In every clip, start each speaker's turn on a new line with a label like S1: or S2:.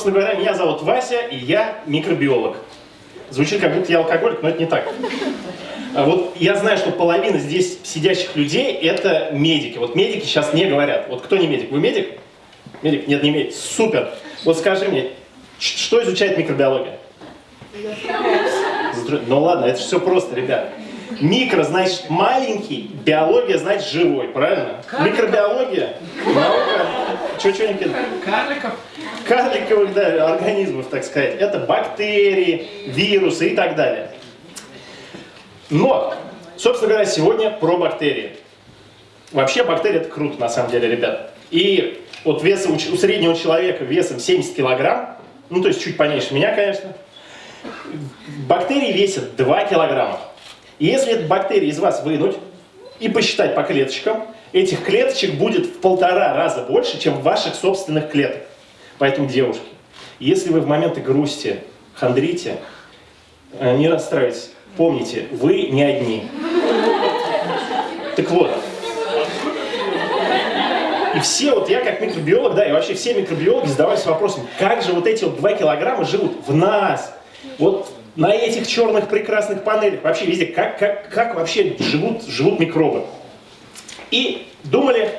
S1: Собственно говоря, меня зовут Вася, и я микробиолог. Звучит, как будто я алкоголик, но это не так. А вот я знаю, что половина здесь сидящих людей – это медики. Вот медики сейчас не говорят. Вот кто не медик? Вы медик? Медик? Нет, не медик. Супер. Вот скажи мне, что изучает микробиология? Ну ладно, это все просто, ребят. Микро значит маленький, биология значит живой, правильно? Карликов. Микробиология, наука, что что нибудь
S2: Карликов.
S1: Карликовых, да, организмов, так сказать. Это бактерии, вирусы и так далее. Но, собственно говоря, сегодня про бактерии. Вообще бактерии это круто, на самом деле, ребят. И вот веса у, у среднего человека весом 70 килограмм, ну то есть чуть поменьше меня, конечно, бактерии весят 2 килограмма. И если эту бактерию из вас вынуть и посчитать по клеточкам, этих клеточек будет в полтора раза больше, чем ваших собственных клеток. Поэтому, девушки, если вы в моменты грусти хандрите, э, не расстраивайтесь, помните, вы не одни. Так вот, и все, вот я как микробиолог, да, и вообще все микробиологи задавались вопросом, как же вот эти вот 2 килограмма живут в нас? Вот на этих черных прекрасных панелях, вообще везде, как, как, как вообще живут, живут микробы. И думали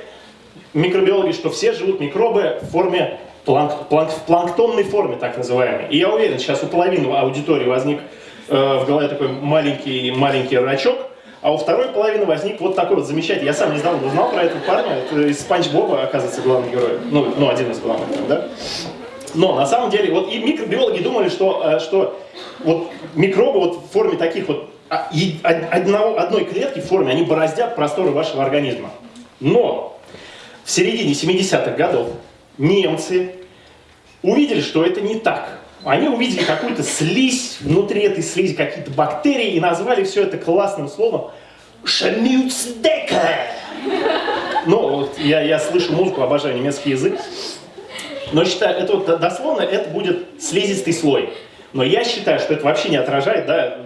S1: микробиологи, что все живут микробы в форме планк, планк, в планктонной форме, так называемой. И я уверен, сейчас у половины аудитории возник э, в голове такой маленький-маленький рачок, а у второй половины возник вот такой вот замечательный. Я сам недавно узнал про этого парня, это из Спанч Боба, оказывается, главный герой. Ну, ну один из главных, да? Но на самом деле, вот и микробиологи думали, что, э, что вот микробы вот в форме таких вот а, одного, одной клетки в форме, они бороздят просторы вашего организма. Но в середине 70-х годов немцы увидели, что это не так. Они увидели какую-то слизь, внутри этой слизи какие-то бактерии и назвали все это классным словом «шамюцдека». Ну, вот я, я слышу музыку, обожаю немецкий язык. Но считаю, это вот дословно, это будет слизистый слой. Но я считаю, что это вообще не отражает да,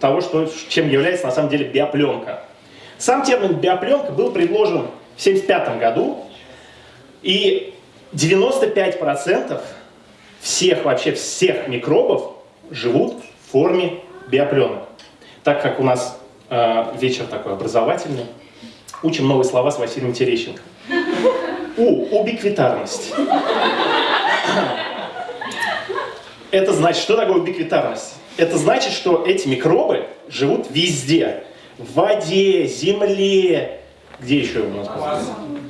S1: того, что, чем является на самом деле биопленка. Сам термин биопленка был предложен в 1975 году, и 95% всех, вообще всех микробов живут в форме биопленок. Так как у нас э, вечер такой образовательный, учим новые слова с Василием Терещенко. У, убиквитарность. Это значит, что такое убиквитарность? Это значит, что эти микробы живут везде. В воде, земле, где еще у нас?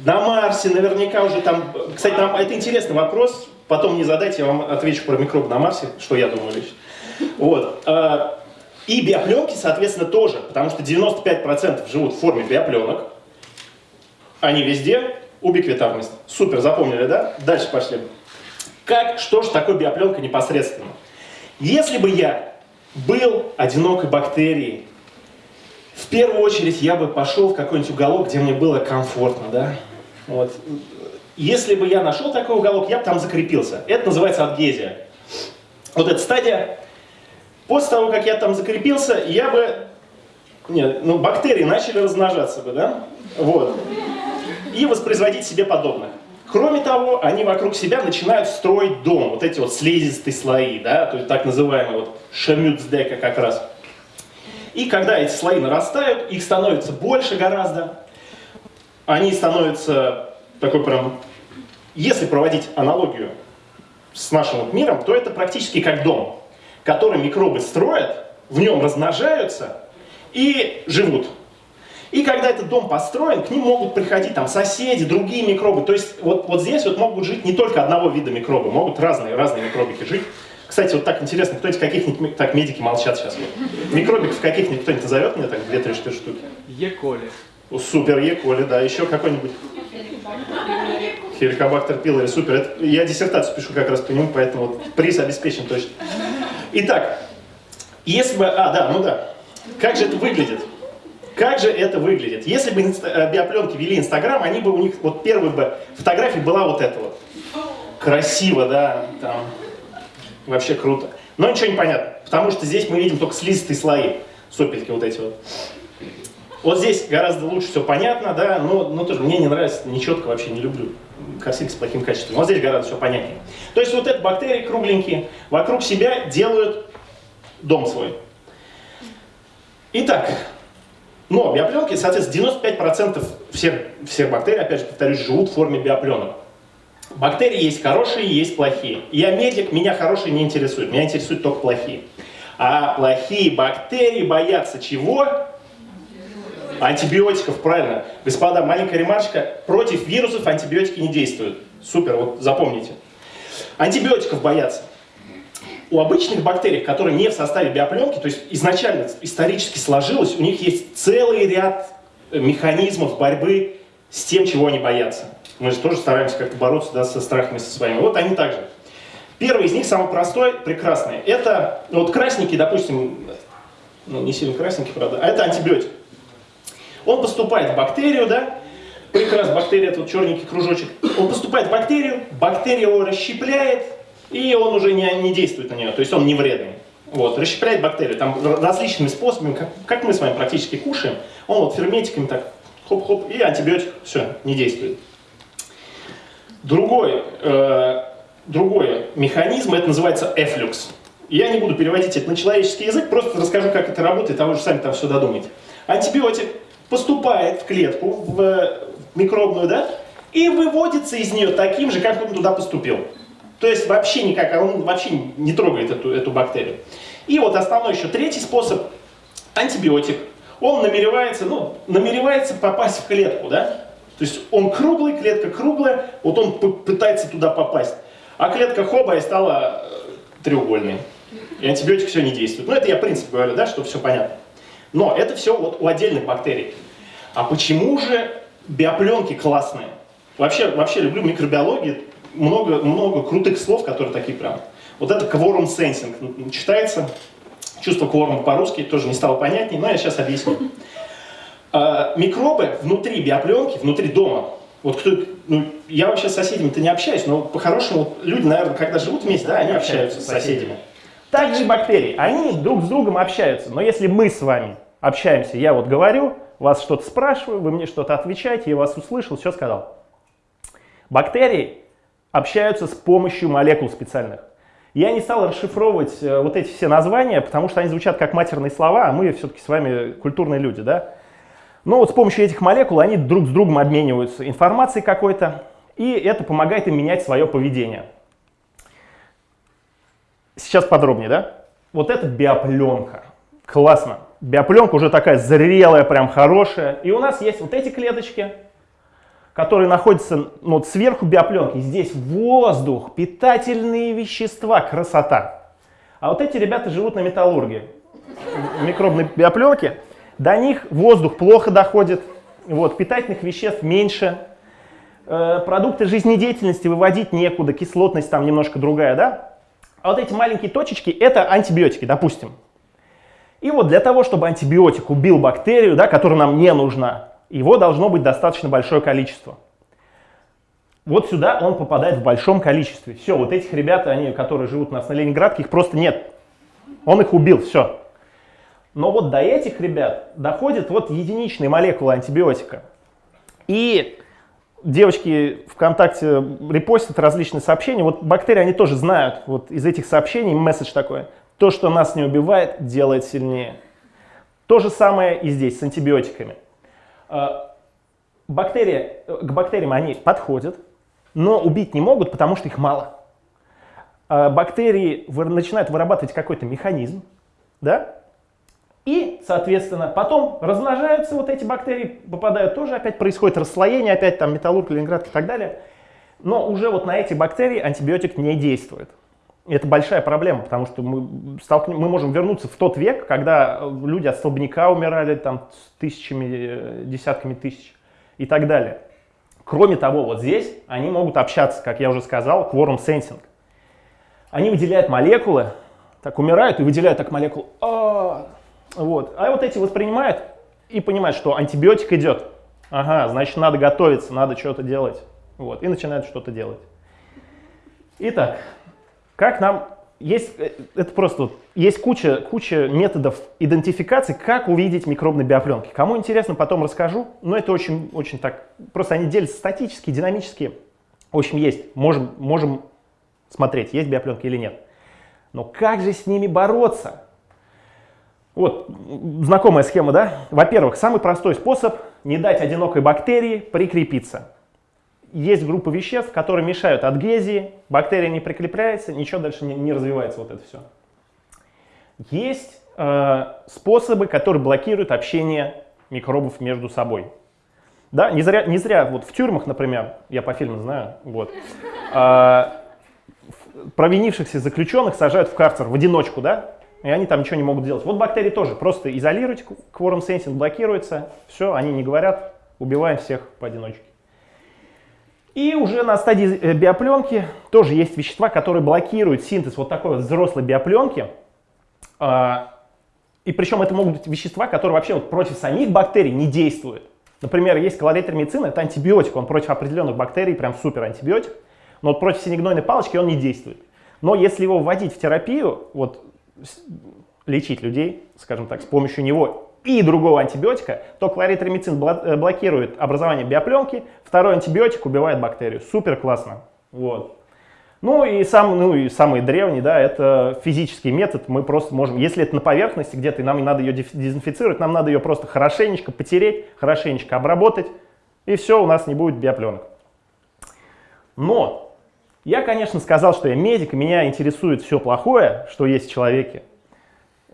S1: На Марсе, наверняка уже там... Кстати, нам, это интересный вопрос, потом не задайте, я вам отвечу про микробы на Марсе, что я думаю лично. Вот. А, и биопленки, соответственно, тоже, потому что 95% живут в форме биопленок. Они везде, убиквитарность. Супер, запомнили, да? Дальше пошли. Как, что же такое биопленка непосредственно? Если бы я был одинокой бактерией, в первую очередь я бы пошел в какой-нибудь уголок, где мне было комфортно, да? Вот. Если бы я нашел такой уголок, я бы там закрепился. Это называется адгезия. Вот эта стадия. После того, как я там закрепился, я бы... Нет, ну бактерии начали размножаться бы, да? Вот. И воспроизводить себе подобных. Кроме того, они вокруг себя начинают строить дом, вот эти вот слизистые слои, да, то есть так называемые вот шамюцдека как раз. И когда эти слои нарастают, их становится больше гораздо, они становятся такой прям, если проводить аналогию с нашим вот миром, то это практически как дом, который микробы строят, в нем размножаются и живут. И когда этот дом построен, к ним могут приходить там соседи, другие микробы. То есть вот, вот здесь вот могут жить не только одного вида микробы, могут разные, разные микробики жить. Кстати, вот так интересно, кто-нибудь каких-нибудь, так, медики молчат сейчас. Вот. Микробиков каких-нибудь кто-нибудь назовет мне так, две-три штуки?
S2: Е-коли.
S1: Супер, Е-коли, да, еще какой-нибудь. Хеликобактер пилори, супер. Это, я диссертацию пишу как раз по нему, поэтому вот приз обеспечен точно. Итак, если бы... А, да, ну да. Как же это выглядит? Как же это выглядит? Если бы э, биопленки вели Инстаграм, они бы у них, вот первая бы фотография была вот эта вот. Красиво, да, там, вообще круто. Но ничего не понятно, потому что здесь мы видим только слизистые слои, сопельки вот эти вот. Вот здесь гораздо лучше все понятно, да, но, но тоже мне не нравится, нечетко вообще не люблю картинки с плохим качеством. Вот здесь гораздо все понятнее. То есть вот эти бактерии кругленькие вокруг себя делают дом свой. Итак, но биопленки, соответственно, 95% всех, всех бактерий, опять же повторюсь, живут в форме биопленок. Бактерии есть хорошие, есть плохие. Я медик, меня хорошие не интересуют, меня интересуют только плохие. А плохие бактерии боятся чего? Антибиотиков, правильно. Господа, маленькая ремарочка. Против вирусов антибиотики не действуют. Супер, вот запомните. Антибиотиков боятся. У обычных бактерий, которые не в составе биопленки, то есть изначально исторически сложилось, у них есть целый ряд механизмов борьбы с тем, чего они боятся. Мы же тоже стараемся как-то бороться да, со страхами со своими. Вот они также. Первый из них, самый простой, прекрасный. Это, ну, вот красненький, допустим, ну, не сильно красненький, правда, а это антибиотик. Он поступает в бактерию, да, прекрасно, бактерия, вот черненький кружочек. Он поступает в бактерию, бактерия его расщепляет, и он уже не, не действует на нее, то есть он не вредный. Вот, расщепляет бактерию, там различными способами, как, как мы с вами практически кушаем, он вот ферментиками так хоп-хоп, и антибиотик, все, не действует. Другой, э, другой механизм, это называется эфлюкс. Я не буду переводить это на человеческий язык, просто расскажу, как это работает, а вы же сами там все додумаете. Антибиотик поступает в клетку, в микробную, да, и выводится из нее таким же, как он туда поступил. То есть вообще никак, он вообще не трогает эту, эту бактерию. И вот основной еще третий способ, антибиотик. Он намеревается, ну, намеревается попасть в клетку, да? То есть он круглый, клетка круглая, вот он пытается туда попасть. А клетка хоба и стала э, треугольной. И антибиотик все не действует. Ну, это я принцип говорю, да, чтобы все понятно. Но это все вот у отдельных бактерий. А почему же биопленки классные? Вообще, вообще люблю микробиологию, много, много крутых слов, которые такие прям. Вот это quorum sensing читается, чувство кворума по-русски, тоже не стало понятнее, но я сейчас объясню. А, микробы внутри биопленки, внутри дома, вот кто, ну, я вообще с соседями-то не общаюсь, но по-хорошему люди, наверное, когда живут вместе, да, они общаются с соседями. Также бактерии, они друг с другом общаются, но если мы с вами общаемся, я вот говорю, вас что-то спрашиваю, вы мне что-то отвечаете, я вас услышал, все сказал. Бактерии общаются с помощью молекул специальных. Я не стал расшифровывать э, вот эти все названия, потому что они звучат как матерные слова, а мы все-таки с вами культурные люди, да? Но вот с помощью этих молекул они друг с другом обмениваются информацией какой-то, и это помогает им менять свое поведение. Сейчас подробнее, да? Вот это биопленка. Классно. Биопленка уже такая зрелая, прям хорошая. И у нас есть вот эти клеточки, которые находятся ну, вот сверху биопленки. Здесь воздух, питательные вещества, красота. А вот эти ребята живут на металлургии. Микробной биопленки. До них воздух плохо доходит, вот, питательных веществ меньше, э, продукты жизнедеятельности выводить некуда, кислотность там немножко другая, да? А вот эти маленькие точечки — это антибиотики, допустим. И вот для того, чтобы антибиотик убил бактерию, да, которая нам не нужна, его должно быть достаточно большое количество. Вот сюда он попадает в большом количестве. Все, вот этих ребят, они, которые живут у нас на Ленинградке, их просто нет. Он их убил, все. Но вот до этих ребят доходит вот единичные молекулы антибиотика. И девочки ВКонтакте репостят различные сообщения. Вот бактерии, они тоже знают, вот из этих сообщений месседж такой. То, что нас не убивает, делает сильнее. То же самое и здесь с антибиотиками. А, бактерии, к бактериям они подходят, но убить не могут, потому что их мало. А, бактерии начинают вырабатывать какой-то механизм, да? И, соответственно, потом размножаются вот эти бактерии, попадают тоже, опять происходит расслоение, опять там металлург, ленинград и так далее. Но уже вот на эти бактерии антибиотик не действует. Это большая проблема, потому что мы, столкнем, мы можем вернуться в тот век, когда э, люди от столбняка умирали там тысячами, э, десятками тысяч и так далее. Кроме того, вот здесь они могут общаться, как я уже сказал, quorum sensing. Они выделяют молекулы, так умирают и выделяют так молекулу. А, вот. а вот эти воспринимают и понимают, что антибиотик идет. Ага, значит, надо готовиться, надо что-то делать. Вот. И начинают что-то делать. Итак, как нам есть, э, это просто, есть куча, куча методов идентификации, как увидеть микробные биопленки. Кому интересно, потом расскажу, но это очень, очень так, просто они делятся статически, динамически. В общем, есть, можем, можем смотреть, есть биопленки или нет. Но как же с ними бороться? Вот, знакомая схема, да? Во-первых, самый простой способ не дать одинокой бактерии прикрепиться. Есть группа веществ, которые мешают адгезии, бактерия не прикрепляется, ничего дальше не, не развивается вот это все. Есть э, способы, которые блокируют общение микробов между собой. Да, не зря, не зря вот в тюрьмах, например, я по фильмам знаю, вот, э, провинившихся заключенных сажают в карцер в одиночку, да, и они там ничего не могут делать. Вот бактерии тоже просто изолируйте, кворум сенсинг блокируется, все, они не говорят, убиваем всех поодиночке. И уже на стадии э, биопленки тоже есть вещества, которые блокируют синтез вот такой вот взрослой биопленки. А, и причем это могут быть вещества, которые вообще вот против самих бактерий не действуют. Например, есть колоритромицин, это антибиотик, он против определенных бактерий, прям супер антибиотик, но вот против синегнойной палочки он не действует. Но если его вводить в терапию, вот лечить людей, скажем так, с помощью него и другого антибиотика, то кларитромицин э, блокирует образование биопленки, второй антибиотик убивает бактерию. Супер классно. Вот. Ну и, сам, ну и самый древний, да, это физический метод. Мы просто можем, если это на поверхности где-то, и нам не надо ее дезинфицировать, нам надо ее просто хорошенечко потереть, хорошенечко обработать, и все, у нас не будет биопленок. Но я, конечно, сказал, что я медик, меня интересует все плохое, что есть в человеке.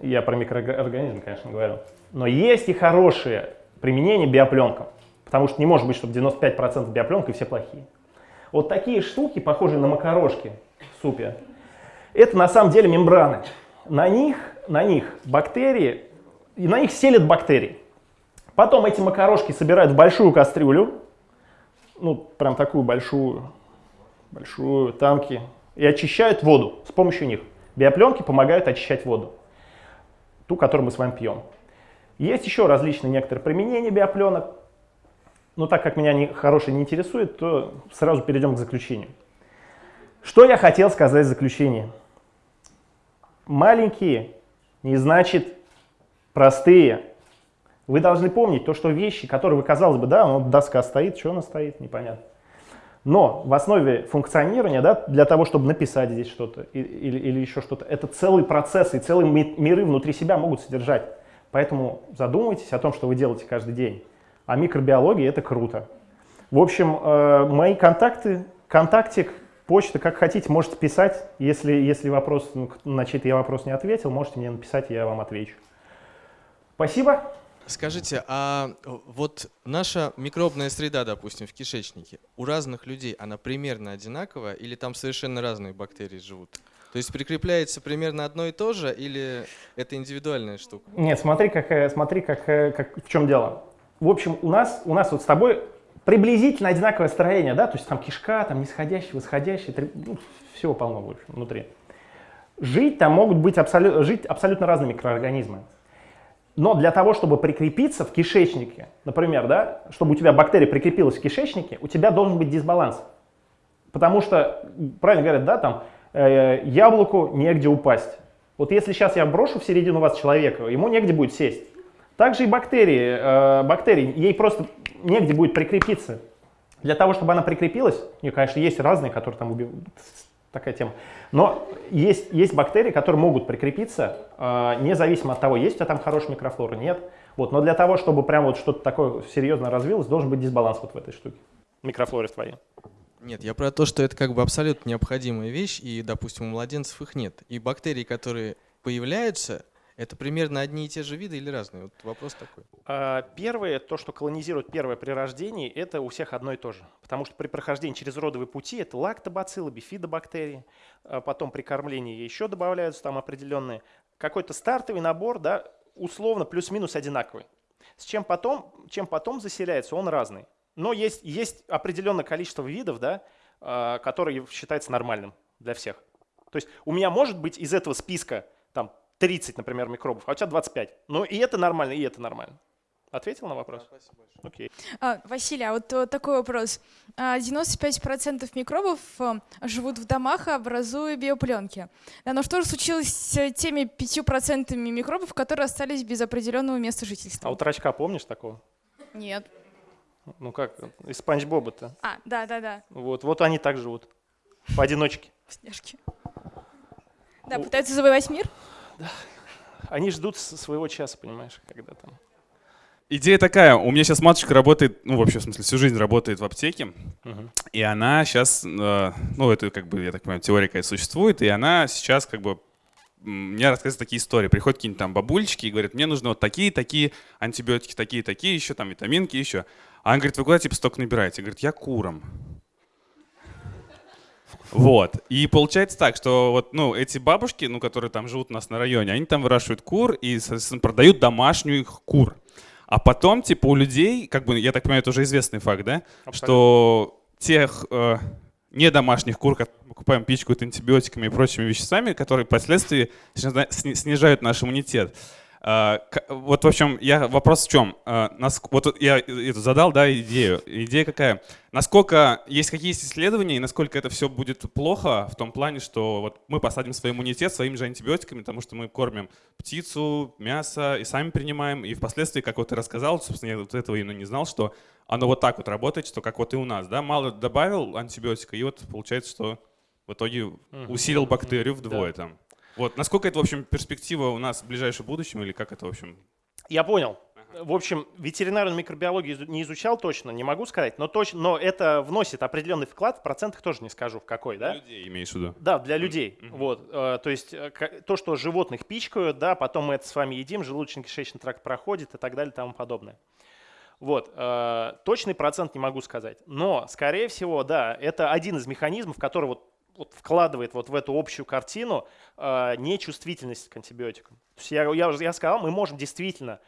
S1: Я про микроорганизм, конечно, говорю. Но есть и хорошие применения биопленкам. Потому что не может быть, чтобы 95% биопленок и все плохие. Вот такие штуки, похожие на макарошки в супе, это на самом деле мембраны. На них, на них бактерии, и на них селят бактерии. Потом эти макарошки собирают в большую кастрюлю, ну, прям такую большую, большую, танки, и очищают воду с помощью них. Биопленки помогают очищать воду, ту, которую мы с вами пьем. Есть еще различные некоторые применения биопленок, но так как меня не, хорошие не интересует, то сразу перейдем к заключению. Что я хотел сказать в заключении? Маленькие не значит простые. Вы должны помнить то, что вещи, которые вы, казалось бы, да, вот доска стоит, что она стоит, непонятно. Но в основе функционирования, да, для того, чтобы написать здесь что-то или, или еще что-то, это целый процесс и целые миры внутри себя могут содержать. Поэтому задумайтесь о том, что вы делаете каждый день. А микробиология это круто. В общем, э, мои контакты, контактик, почта, как хотите, можете писать. Если, если вопрос, ну, на чей-то я вопрос не ответил, можете мне написать, я вам отвечу. Спасибо.
S2: Скажите, а вот наша микробная среда, допустим, в кишечнике, у разных людей она примерно одинаковая или там совершенно разные бактерии живут? То есть прикрепляется примерно одно и то же или это индивидуальная штука?
S1: Нет, смотри, как, э, смотри как, э, как, в чем дело. В общем, у нас, у нас вот с тобой приблизительно одинаковое строение, да, то есть там кишка, там нисходящий, восходящий, ну, всего полно больше внутри. Жить там могут быть абсолютно, жить абсолютно разные микроорганизмы. Но для того, чтобы прикрепиться в кишечнике, например, да, чтобы у тебя бактерия прикрепилась в кишечнике, у тебя должен быть дисбаланс. Потому что, правильно говорят, да, там, э, яблоку негде упасть. Вот если сейчас я брошу в середину вас человека, ему негде будет сесть. Также и бактерии, э, бактерии, ей просто негде будет прикрепиться. Для того, чтобы она прикрепилась, и, конечно, есть разные, которые там убивают, такая тема. Но есть, есть бактерии, которые могут прикрепиться, э, независимо от того, есть у тебя там хорошая микрофлора, нет. Вот, но для того, чтобы прям вот что-то такое серьезно развилось, должен быть дисбаланс вот в этой штуке. Микрофлоре твоей.
S2: Нет, я про то, что это как бы абсолютно необходимая вещь, и, допустим, у младенцев их нет. И бактерии, которые появляются, это примерно одни и те же виды или разные? Вот вопрос такой.
S1: А, первое, то, что колонизирует первое при рождении, это у всех одно и то же. Потому что при прохождении через родовые пути это лактобациллы, бифидобактерии, а потом при кормлении еще добавляются там определенные. Какой-то стартовый набор, да, условно плюс-минус одинаковый. С чем потом, чем потом заселяется, он разный. Но есть, есть определенное количество видов, да, а, которые считается нормальным для всех. То есть у меня может быть из этого списка 30, например, микробов, а у тебя 25. Ну и это нормально, и это нормально. Ответил на вопрос?
S2: Да, спасибо большое.
S1: Окей.
S3: А, Василий, а вот э, такой вопрос. А, 95% микробов э, живут в домах, образуя биопленки. Да, но что же случилось с теми 5% микробов, которые остались без определенного места жительства?
S1: А у трачка помнишь такого?
S3: Нет.
S1: Ну как, из Спанч Боба-то.
S3: А, да-да-да,
S1: Вот, вот они так живут. Поодиночке.
S3: снежки. Да, пытаются завоевать мир?
S1: Они ждут своего часа, понимаешь, когда там.
S4: Идея такая, у меня сейчас матушка работает, ну вообще в смысле всю жизнь работает в аптеке,
S1: Мгм.
S4: и она сейчас, ну это как бы, я так понимаю, теория какая существует, и она сейчас как бы мне рассказывает такие истории. Приходят какие-нибудь там бабульчики и говорят, мне нужны вот такие-такие антибиотики, такие-такие еще, там витаминки еще. А она говорит, вы куда типа столько набираете? Говорит, я куром. Вот. И получается так, что вот, ну, эти бабушки, ну, которые там живут у нас на районе, они там выращивают кур и, соответственно, продают домашнюю их кур. А потом, типа, у людей, как бы, я так понимаю, это уже известный факт, да, что тех э, недомашних кур, которые мы покупаем, пичкают антибиотиками и прочими веществами, которые впоследствии снижа- сни- снижают наш иммунитет. А, Вот, в общем, я, вопрос в чем? А, Вот я задал, да, идею. Идея какая? Насколько, есть какие есть исследования, и насколько это все будет плохо в том плане, что вот мы посадим свой иммунитет своими же антибиотиками, потому что мы кормим птицу, мясо и сами принимаем, и впоследствии, как вот ты рассказал, собственно, я вот этого именно не знал, что оно вот так вот работает, что как вот и у нас, да, мало добавил антибиотика, и вот получается, что в итоге усилил бактерию вдвое
S1: Да.
S4: там. Вот, насколько это, в общем, перспектива у нас в ближайшем будущем, или как это, в общем,
S1: Я понял. В общем, ветеринарную микробиологию не изучал точно, не могу сказать, но, точно, но это вносит определенный вклад, в процентах тоже не скажу в какой, да?
S4: людей имеешь в виду?
S1: Да, для людей.
S4: Мгм.
S1: Вот, э, то есть э, то, что животных пичкают, да, потом мы это с вами едим, желудочно-кишечный тракт проходит и так далее и тому подобное. Вот, э, точный процент не могу сказать, но, скорее всего, да, это один из механизмов, который вот, вот вкладывает вот в эту общую картину э, нечувствительность к антибиотикам. То есть я, я, я сказал, мы можем действительно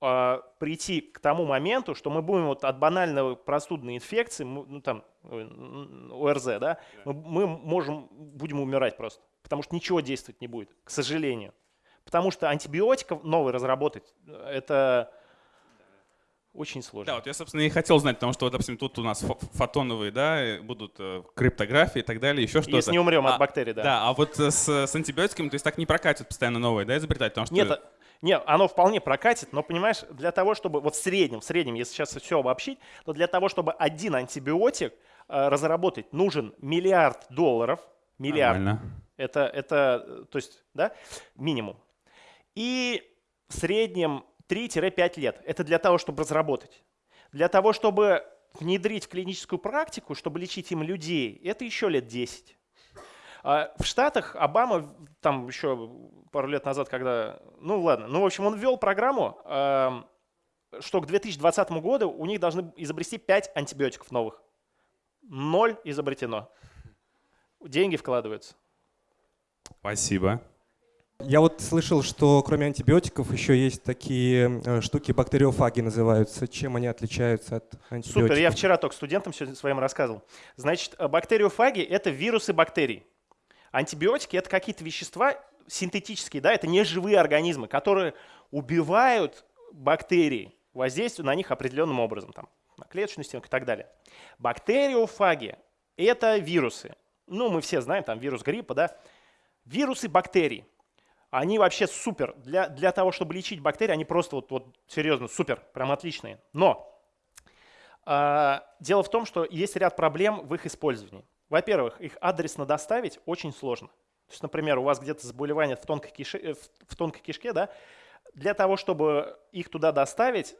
S1: э, прийти к тому моменту, что мы будем вот от банальной простудной инфекции, мы, ну там ОРЗ, да, мы, мы можем, будем умирать просто, потому что ничего действовать не будет, к сожалению. Потому что антибиотиков новый разработать, э, это очень сложно.
S4: Да, вот я, собственно, и хотел знать, потому что, вот, допустим, тут у нас фо- фотоновые, да, будут э, криптографии и так далее, еще что-то.
S1: Если не умрем
S4: А,
S1: от бактерий, да.
S4: Да, а вот э, с, с антибиотиками, то есть так не прокатит постоянно новые, да, изобретать, потому что...
S1: Нет, а- нет, оно вполне прокатит, но понимаешь, для того, чтобы вот в среднем, в среднем, если сейчас все обобщить, то для того, чтобы один антибиотик э, разработать, нужен миллиард долларов, миллиард.
S4: Нормально.
S1: Это, это, э, то есть, да, минимум. И в среднем 3-5 лет. Это для того, чтобы разработать. Для того, чтобы внедрить в клиническую практику, чтобы лечить им людей, это еще лет 10. А В Штатах Обама, там еще пару лет назад, когда, ну ладно, ну в общем, он ввел программу, эм, что к 2020 году у них должны изобрести 5 антибиотиков новых. Ноль изобретено. Деньги вкладываются.
S4: Спасибо.
S5: Я вот слышал, что кроме антибиотиков еще есть такие э, штуки, бактериофаги называются. Чем они отличаются от антибиотиков?
S1: Супер, я вчера только студентам своим рассказывал. Значит, э, бактериофаги – это вирусы бактерий. Антибиотики – это какие-то вещества синтетические, да, это не живые организмы, которые убивают бактерии, воздействуя на них определенным образом, там, на клеточную стенку и так далее. Бактериофаги – это вирусы. Ну, мы все знаем, там, вирус гриппа, да. Вирусы бактерий. Они вообще супер. Для, для того, чтобы лечить бактерии, они просто вот, вот серьезно супер, прям отличные. Но а, дело в том, что есть ряд проблем в их использовании. Во-первых, их адресно доставить очень сложно. То есть, например, у вас где-то заболевание в тонкой, кише- э, в- в тонкой кишке, да, для того, чтобы их туда доставить,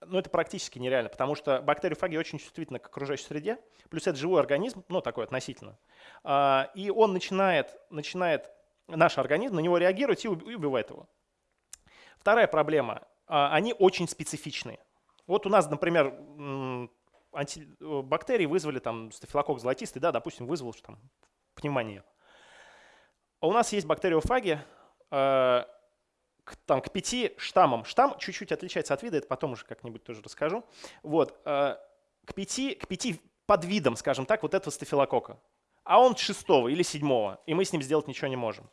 S1: ну, это практически нереально, потому что бактериофаги очень чувствительны к окружающей среде, плюс это живой организм, ну, такой относительно, А, и он начинает, начинает, наш организм на него реагировать и уб- и убивает его. Вторая проблема, а, они очень специфичные. Вот у нас, например, э, бактерии вызвали там стафилококк золотистый, да, допустим, вызвал что там, пневмонию. А у нас есть бактериофаги э, к, там, к пяти штаммам. Штамм чуть-чуть отличается от вида, это потом уже как-нибудь тоже расскажу. Вот, э, к, пяти, к пяти подвидам, скажем так, вот этого стафилококка. А он шестого или седьмого, и мы с ним сделать ничего не можем.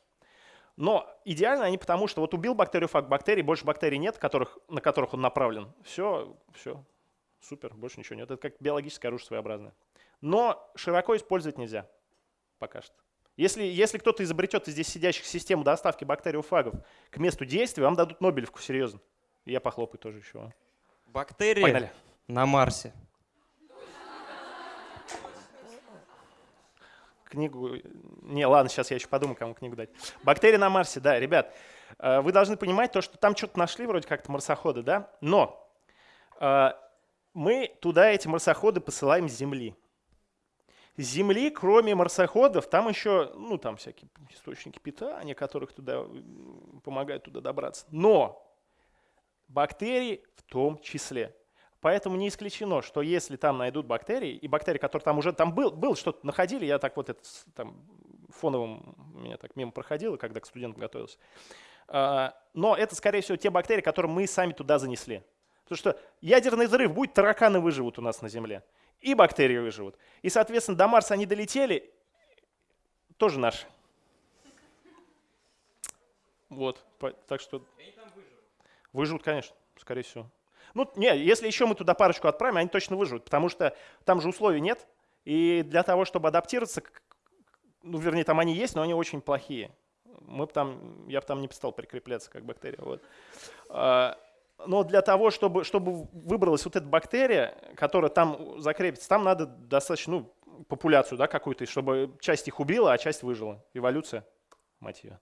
S1: Но идеально они потому, что вот убил бактериофаг бактерий, больше бактерий нет, которых, на которых он направлен. Все, все, супер, больше ничего нет. Это как биологическое оружие своеобразное. Но широко использовать нельзя пока что. Если, если кто-то изобретет из здесь сидящих систему доставки бактериофагов к месту действия, вам дадут Нобелевку, серьезно. И я похлопаю тоже еще.
S6: Бактерии
S1: Погнали.
S6: на Марсе.
S1: Книгу... Не, ладно, сейчас я еще подумаю, кому книгу дать. Бактерии на Марсе, да, ребят. э, Вы должны понимать то, что там что-то нашли, вроде как-то марсоходы, да? Но э, мы туда эти марсоходы посылаем с Земли. С Земли, кроме марсоходов, там еще, ну, там всякие источники питания, которых туда помогают туда добраться. Но бактерии в том числе. Поэтому не исключено, что если там найдут бактерии, и бактерии, которые там уже там был, был что-то находили, я так вот это там фоновым меня так мимо проходило, когда к студентам готовился. А, Но это, скорее всего, те бактерии, которые мы сами туда занесли. Потому что ядерный взрыв будет, тараканы выживут у нас на Земле. И бактерии выживут. И, соответственно, до Марса они долетели, тоже наши. Вот, так что... Выживут, конечно, скорее всего. Ну, не, если еще мы туда парочку отправим, они точно выживут, потому что там же условий нет. И для того, чтобы адаптироваться, ну, вернее, там они есть, но они очень плохие. Мы б там, я бы там не стал прикрепляться как бактерия. Вот. А, Но для того, чтобы, чтобы выбралась вот эта бактерия, которая там закрепится, там надо достаточно ну, популяцию да, какую-то, чтобы часть их убила, а часть выжила. Эволюция, мать ее.